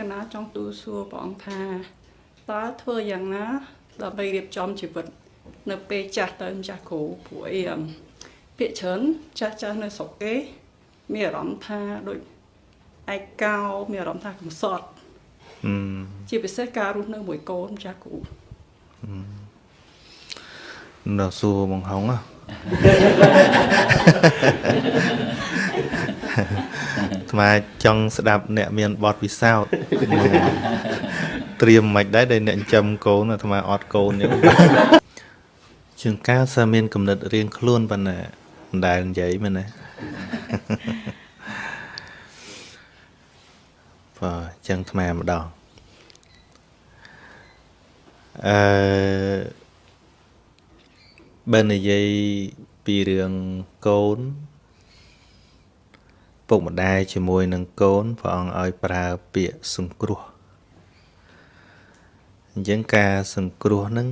កណាចង់ទូសួរព្រះអង្គថាតើធ្វើយ៉ាងណាដើម្បីរៀបចំជីវិត នៅពេលចាស់ទៅម្ចាស់គ្រូព្រោះអីពាក្យច្រើនចាស់ចាស់នៅស្រុកគេមានអារម្មណ៍ថាដូចឯកោមានអារម្មណ៍ថាកំសត់ជាពិសេសការរស់នៅមួយកូនចាស់គ្រូនៅសួរបងហុងថ្មចង់ស្ដាប់អ្នកមានបទពិសោធន៍ត្រៀមមិនដែរដែលអ្នកចិញ្ចឹមកូនអាត្មាអត់កូនចឹងជាងកាលសើមានគំនិតរៀងខ្លួនប៉ុណ្ណាមិនដែលនិយាយមែនទេបាទចឹងថ្មម្ដងអឺបើនិយាយពីរឿងកូន ពុកម្ដាយជាមួយនឹងកូនព្រះអង្គឲ្យប្រើពាក្យសង្គ្រោះអញ្ចឹងការសង្គ្រោះនឹង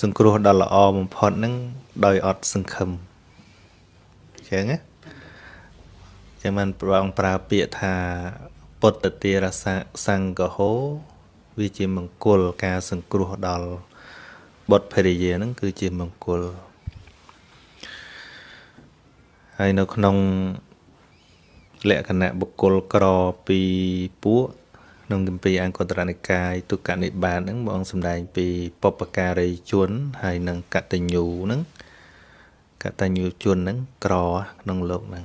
សង្គ្រោះដ៏ល្អបំផុតនឹងដោយអត់សង្ឃឹមអញ្ចឹងណាចឹងមិនព្រះអង្គប្រើពាក្យថាពុទ្ធទារសសង្កហោវាជាមង្គលការសង្គ្រោះដល់បុត្រភរិយានឹងគឺជាមង្គល ហើយនៅក្នុងលក្ខណៈបុគ្គលក្រពីពួកក្នុងគម្ពីរអង្គតរនិកាយទុក្កនិបាតហ្នឹងបងសម្ដែងពីបពការីជន ហើយនិងកតញ្ញូហ្នឹងកតញ្ញូជនហ្នឹងក្រក្នុងលោកហ្នឹង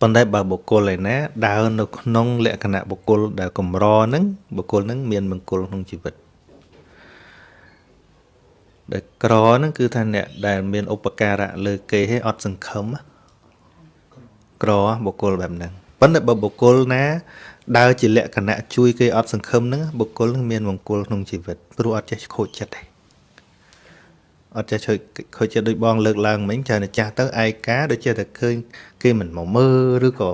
ប៉ុន្តែបើបុគ្គលឯណាដើរនៅក្នុង លក្ខណៈបុគ្គលដែលកម្រហ្នឹងបុគ្គលហ្នឹងមានមង្គលក្នុងជីវិត ដែលក្រហ្នឹងគឺថាអ្នកដែលមានឧបការៈលើគេឲ្យអត់សង្ឃឹមក្របុគ្គលបែបហ្នឹងប៉ុន្តែបើបុគ្គលណាដើរជាលក្ខណៈជួយគេអត់សង្ឃឹមហ្នឹងបុគ្គលនឹងមានមង្គលក្នុងជីវិតព្រោះអត់ចេះខូចចិត្តទេអត់ចេះជួយខូចចិត្តដូចបងលើកឡើងមិញច្រើនតែចាស់ទៅឯកាដូចជាតែឃើញគេមិនមកមើលឬក៏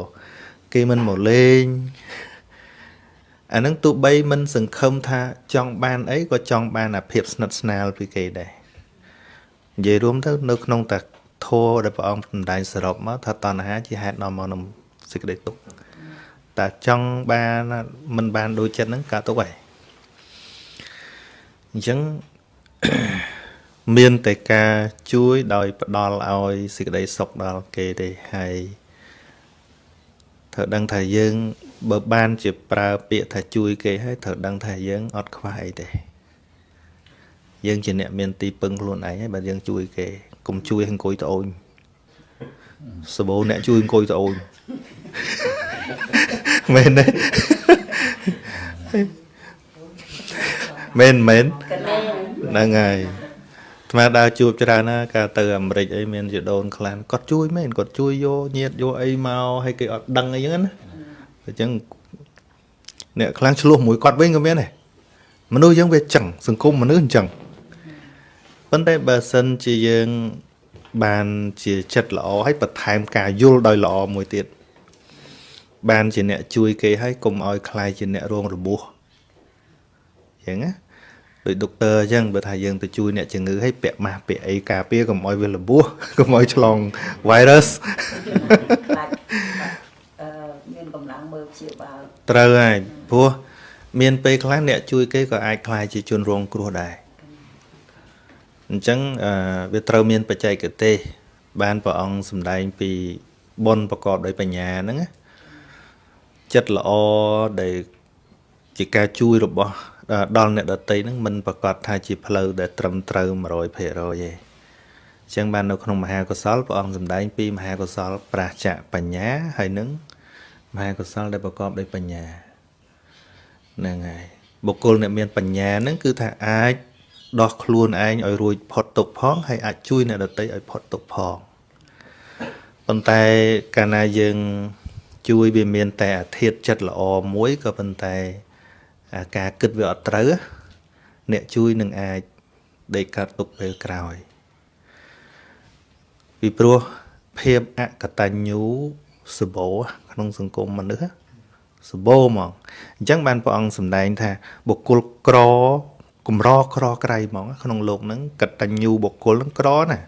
គេមិនមកលេង អានឹងទោះបីមិនសង្ឃឹមថាចង់បានអីក៏ចង់បានអាភាពស្និទ្ធស្នាលពីគេដែរនិយាយរួមទៅនៅក្នុងតាធម៌ដែលព្រះអង្គសម្ដែងសរុបមកថាតណ្ហាជាហេតុនាំមកនឹងសេចក្តីទុក្ខតែចង់បានមិនបានដូចចិត្តហ្នឹងកើតទុក្ខហើយអញ្ចឹងមានតែការជួយដោយផ្ដល់ឲ្យសេចក្តីសុខដល់គេទេហើយត្រូវដឹងថាយើង បើបានជាប្រើពាក្យថាជួយគេហើយត្រូវដឹងថាយើងអត់ខ្វះអីទេយើងជាអ្នកមានទីពឹងខ្លួនឯងហើយបើយើងជួយគេកុំជួយអង្គុយត្អូញសបោអ្នកជួយអង្គុយត្អូញមែនទេមែនមែនហ្នឹងហើយថ្មដើរជួបច្រើនណាកាលទៅអាមេរិកអីមានជាដូនខ្លះគាត់ជួយមែនគាត់ជួយយកញាតយកអីមកឲ្យគេអត់ដឹងអីហ្នឹងណា អញ្ចឹងអ្នកខ្លាំងឆ្លោះមួយគាត់វិញក៏មានដែរមនុស្សយើងវាចឹងសង្គមមនុស្សអញ្ចឹងប៉ុន្តែបើសិនជាយើងបានជាចិត្តល្អហើយបន្ថែមការយល់ដោយល្អមួយទៀតបានជាអ្នកជួយគេហើយកុំឲ្យខ្លាយជាអ្នករងរបួសអញ្ចឹងណាដោយដុកទ័រអញ្ចឹងបើថាយើងទៅជួយអ្នកជំងឺឲ្យពាក់ម៉ាស់ពាក់អីការពារកុំឲ្យវារបួសកុំឲ្យឆ្លង virus មានកម្លាំងមើល ព្យាបាលត្រូវហើយព្រោះមានពេលខ្លះអ្នកជួយគេក៏អាចខ្លាយជាជនរងគ្រោះដែរអញ្ចឹងវាត្រូវមានបច្ចេកទេស បានព្រះអង្គសម្ដែងពីបុណ្យប្រកបដោយបញ្ញាហ្នឹងចិត្តល្អដែលជាការជួយរបស់ដល់អ្នកដតីហ្នឹងមិនប្រកាសថាជាផ្លូវដែលត្រឹមត្រូវ100%ទេអញ្ចឹងបាននៅក្នុងមហាកុសលព្រះអង្គសម្ដែងពីមហាកុសលប្រាសចៈបញ្ញាហើយនឹង មហាកុសលដែលប្រកបដោយបញ្ញាហ្នឹងហើយបុគ្គលអ្នកមានបញ្ញាហ្នឹងគឺថាអាចដោះខ្លួនឯងឲ្យរួចផុតទុក្ខផងហើយអាចជួយអ្នកដទៃឲ្យផុតទុក្ខផងប៉ុន្តែកាលណាយើងជួយវាមានតែអាធិធចិត្តល្អមួយក៏ប៉ុន្តែការគិតវាអត់ត្រូវអ្នកជួយនឹងអាចដេកកាត់ទុកពេលក្រោយពីព្រោះភាពអកតញ្ញូ សបោក្នុងសង្គមមនុស្សសបោហ្មងអញ្ចឹងបានព្រះអង្គសម្ដែងថាបុគ្គលក្រកម្រក្រក្រៃហ្មងក្នុងលោកហ្នឹងកតញ្ញូបុគ្គលហ្នឹងក្រណា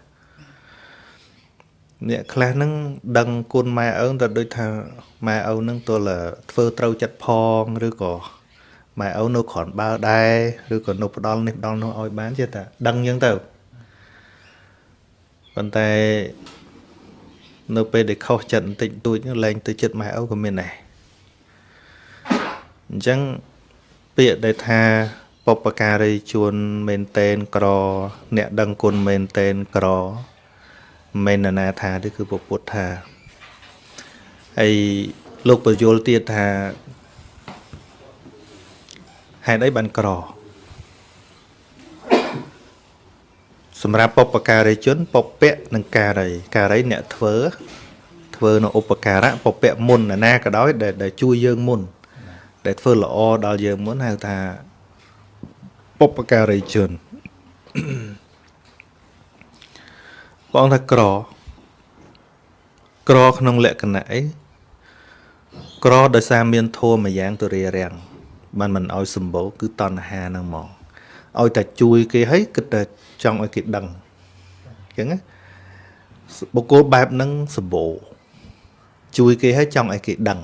អ្នកខ្លះហ្នឹងដឹងគុណម៉ែឪទៅដូចថាម៉ែឪហ្នឹងទល់ធ្វើត្រូវចិត្តផងឬក៏ម៉ែឪនៅគ្រាន់បើដែរឬក៏នៅផ្ដាល់នេះផ្ដាល់នោះឲ្យបានជាថាដឹងអញ្ចឹងទៅប៉ុន្តែ នៅពេលដែលខុសចិត្តបន្តិចបន្តួចហ្នឹងលែងទៅចិត្តម៉ែឪក៏មានដែរអញ្ចឹងពាក្យដែលថាបុព្វការីជួនមែនតែនក្រ អ្នកដឹងគុណមែនតែនក្រមិនមែននរណាថាទេគឺពពុទ្ធថាហើយលោកបញ្យលទៀតថាហេតុអីបានក្រ សម្រាប់បុព្វការីជនបុព្វៈនិងការីការីអ្នកធ្វើធ្វើនៅឧបការៈបុព្វៈមុននរណាក៏ដោយដែលដែលជួយយើងមុន ដែលធ្វើល្អដល់យើងមុនហៅថាបុព្វការីជនបងថាក្រក្រក្នុងលក្ខណៈអីក្រដោយសារមានធម៌មួយយ៉ាងទៅរារាំងបានមិនឲ្យសម្បូរគឺតណ្ហាហ្នឹងមក ឲ្យតែជួយគេឲ្យគិតតែចង់ឲ្យគេដឹងអញ្ចឹងណាបុគ្គលបែបហ្នឹងសម្បូរជួយគេឲ្យចង់ឲ្យគេដឹង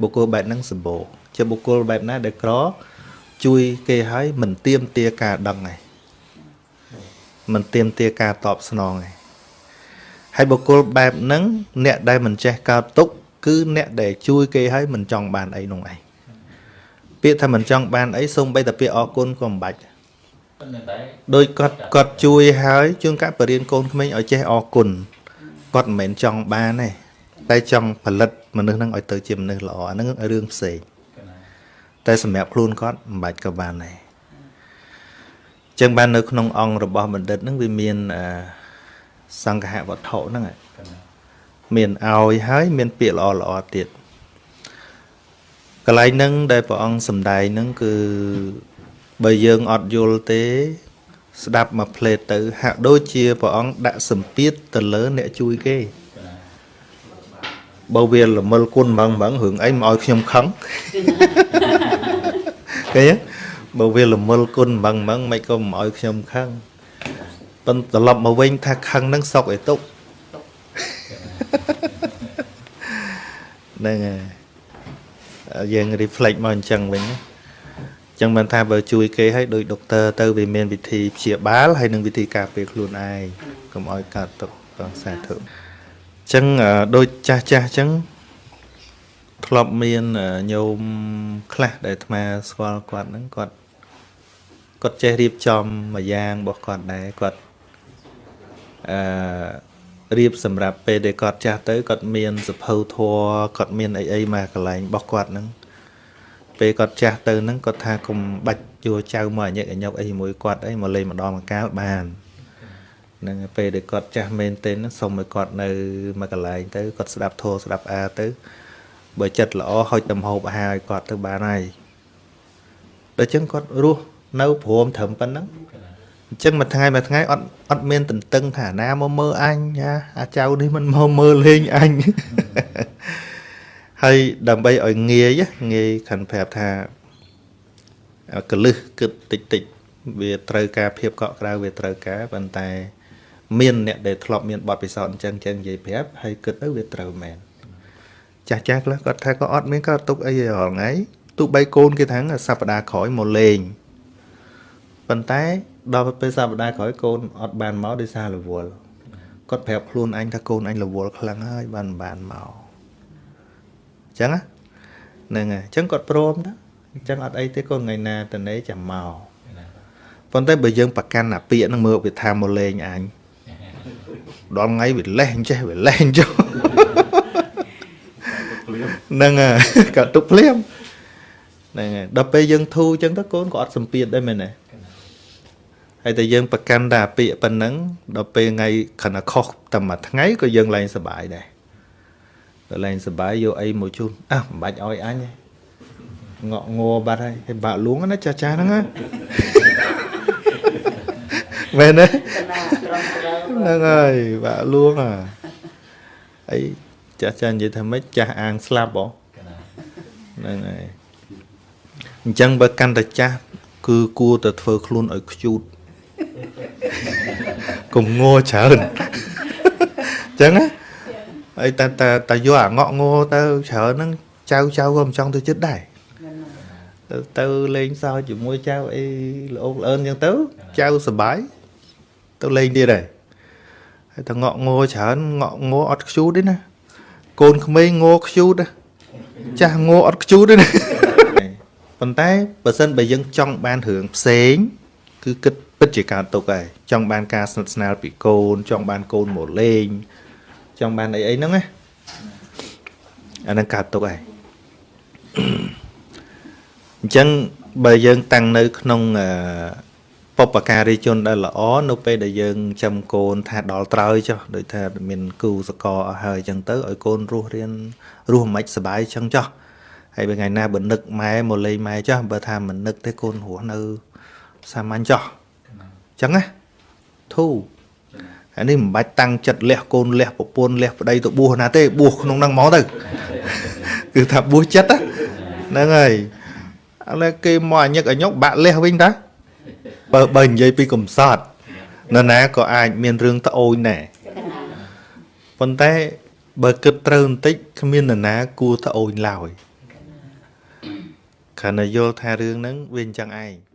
បុគ្គលបែបហ្នឹងសម្បូរជាបុគ្គលបែបណាដែលក្រជួយគេឲ្យមិនទៀមទាការដឹងឯងមិនទៀមទាការតបស្នងឯងហើយបុគ្គលបែបហ្នឹងអ្នកដែលមិនចេះកើតទុកគឺអ្នកដែលជួយគេឲ្យមិនចង់បានអីនោះឯងពាក្យថាមិនចង់បានអីសូម្បីតែពាក្យអរគុណក៏មិនបាច់ ដោយគាត់គាត់ជួយហើយជួនកាលបរៀនកូនក្មេងឲ្យចេះអរគុណគាត់មិនមែនចង់បានទេតែចង់ផលិតមនុស្សហ្នឹងឲ្យទៅជាមនុស្សល្អអាហ្នឹងរឿងផ្សេងតែសម្រាប់ខ្លួនគាត់មិនបាច់ក៏បានដែរចឹងបាននៅក្នុងអង្គរបស់បណ្ឌិតហ្នឹងវាមានសង្ឃហវត្ថុហ្នឹងមានឲ្យហើយមានពាក្យល្អល្អទៀតកន្លែងហ្នឹងដែលព្រះអង្គសំដែងហ្នឹងគឺ បើយើងអត់យល់ទេ ស្ដាប់មកផ្លេតទៅ ហាក់ដូចជាព្រះអង្គដាក់សម្ពាធទៅលើអ្នកជួយគេបើវាល្មិលគុណហ្មងហ្មងរឿងអីមកឲ្យខ្ញុំខឹងឃើញបើវាល្មិលគុណហ្មងហ្មងមិនក៏មិនឲ្យខ្ញុំខឹងប៉ុន្តែត្រឡប់មកវិញថាខឹងនឹងសុកឯទុកហ្នឹងហើយយើង reflect មកអញ្ចឹងវិញអញ្ចឹងបានថាបើជួយគេឲ្យដោយដុកទ័រទៅវាមានវិធីព្យាបាលហើយនិងវិធីការពារខ្លួនឯងកុំឲ្យកើតទុកបងសាធុអញ្ចឹងដូចចាស់ចាស់អញ្ចឹងធ្លាប់មានញោមខ្លះដែលអាត្មាស្គាល់គាត់ហ្នឹងគាត់គាត់ចេះរៀបចំមួយយ៉ាងរបស់គាត់ដែរគាត់អឺរៀបសម្រាប់ពេលដែលគាត់ចាស់ទៅគាត់មានសភៅធัวគាត់មានអីអីមកកន្លែងរបស់គាត់ហ្នឹង ពេលគាត់ចាស់ទៅហ្នឹងគាត់ថាកុំបាច់យកចៅមកអញឹកអញុកអីជាមួយគាត់អីមកលេងម្ដងម្កាលបានហ្នឹងពេលដែលគាត់ចាស់មែនទែនហ្នឹងសូមឲ្យគាត់នៅមកកន្លែងទៅគាត់ស្ដាប់ធัวស្ដាប់អាទៅបើចិត្តល្អហុចតំហូបអាហារឲ្យគាត់ទៅបានហើយដល់ចឹងគាត់រស់នៅព្រមត្រឹមប៉ុណ្ណឹងអញ្ចឹងមួយថ្ងៃមួយថ្ងៃអត់អត់មានតន្ទឹងថាណាមកមើលអញណាអាចៅនេះមិនមកមើលលេងអញ ហើយដើម្បីឲ្យងាយងាយខាន់ប្រាប់ថាកលឹះគិតតិចតិចវាត្រូវការភាពកក់ក្ដៅវាត្រូវការប៉ុន្តែ មានអ្នកដែលធ្លាប់មានបទពិសោធន៍អញ្ចឹងចឹងនិយាយប្រាប់ហើយគិតទៅវាត្រូវមែនចាស់ចាស់ខ្លះគាត់ថាក៏អត់មានកើតទុកអីរាល់ថ្ងៃទោះបីកូនគេថាសប្តាហ៍ក្រោយមកលេងប៉ុន្តែដល់ពេលសប្តាហ៍ក្រោយកូនអត់បានមកដោយសាររវល់គាត់ប្រាប់ខ្លួនអញថាកូនអញរវល់ខ្លាំងហើយបានបានមក អញ្ចឹងហ្នឹងហើយអញ្ចឹងគាត់ព្រមណាអញ្ចឹងអត់អីទេកូនថ្ងៃណាតនេចាំមកប៉ុន្តែបើយើងប្រកាន់អាពាកហ្នឹងមើលវាថាមកលេងអញដល់ថ្ងៃវាលេះអញ្ចេះវាលេះអញ្ចឹងហ្នឹងហើយក៏ទុកភ្លាមហ្នឹងហើយដល់ពេលយើងធូរអញ្ចឹងទៅកូនក៏អត់សម្ពាធដែរមែនទេហើយតែយើងប្រកាន់តែអាពាកប៉ុណ្ណឹងដល់ពេលថ្ងៃខណៈខុសតែមួយថ្ងៃក៏យើងឡើងសុបាយដែរ ដល់ឡើងសុបាយយកអីមកជូនអះមិនបាច់ឲ្យអញទេងក់ងัวបាត់ហើយហើយបាក់លួងណាចាស់ចាស់ហ្នឹងណាមែនទេហ្នឹងហើយបាក់លួងអាអីចាស់ចាស់និយាយថាម៉េចចាស់អាងស្លាប់ហ៎ហ្នឹងហើយអញ្ចឹងបើកាន់តែចាស់គឺគួរតែធ្វើខ្លួនឲ្យខ្ជូតកុំងច្រើនចឹងណា ហើយតែតែតែយកអាងក់ងោទៅច្រើនហ្នឹងចៅចៅក៏មិនចង់ទៅចិត្តដែរទៅទៅលេងសើចជាមួយចៅអីល្អកល្អឿនចឹងទៅចៅសប្បាយទៅលេងទៀតដែរហើយតែងក់ងោច្រើនងក់ងោអត់ខ្ជូតទេណាកូនក្មេងងោខ្ជូតណាចាស់ងោអត់ខ្ជូតទេណាប៉ុន្តែបើសិនបើយើងចង់បានរឿងផ្សេង គឺគិតពិតជាការទុកហើយចង់បានការស្និទ្ធស្នាលពីកូនចង់បានកូនមកលេង ចង់បានអីអីហ្នឹងណាអាហ្នឹងកើតទុកហើយអញ្ចឹងបើយើងតាំងនៅក្នុងអឺបុព្វការីជនដែលល្អនៅពេលដែលយើងចាំកូនថាដល់ត្រើយចុះដូចថាមានគូសកលអស់ហើយអញ្ចឹងទៅឲ្យកូនរស់រៀនរស់មិនសុបាយអញ្ចឹងចុះហើយបើថ្ងៃណាបើនឹកម៉ែមកលេងម៉ែចុះបើថាមិននឹកទេកូនរស់នៅសាមញ្ញចុះអញ្ចឹងណាធូរ អានេះមិនបាច់តាំងចិត្តលះកូនលះប្រពន្ធលះប្តីទៅបួសណាទេបួសក្នុងហ្នឹងហ្មងទៅគឺថាបួសចិត្តណាហ្នឹងហើយឥឡូវគេមកអញឹកអញុកបាក់លះវិញតាបើបើនិយាយពីកំសត់នរណាក៏អាចមានរឿងត្អូញដែរប៉ុន្តែបើគិតត្រូវបន្តិចគ្មាននរណាគួរត្អូញឡើយគ្រាន់តែយល់ថារឿងហ្នឹងវាអញ្ចឹងឯង